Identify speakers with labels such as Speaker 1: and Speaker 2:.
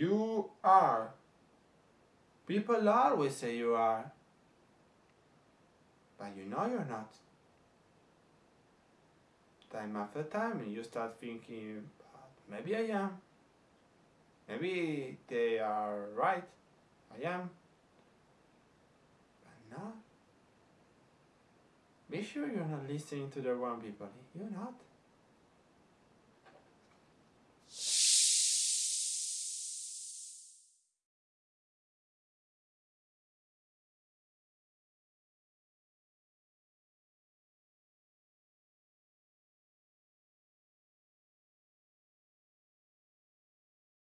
Speaker 1: You are. People always say you are. But you know you're not. Time after time, you start thinking, maybe I am. Maybe they are right. I am. But no. Be sure you're not listening to the wrong people. You're not.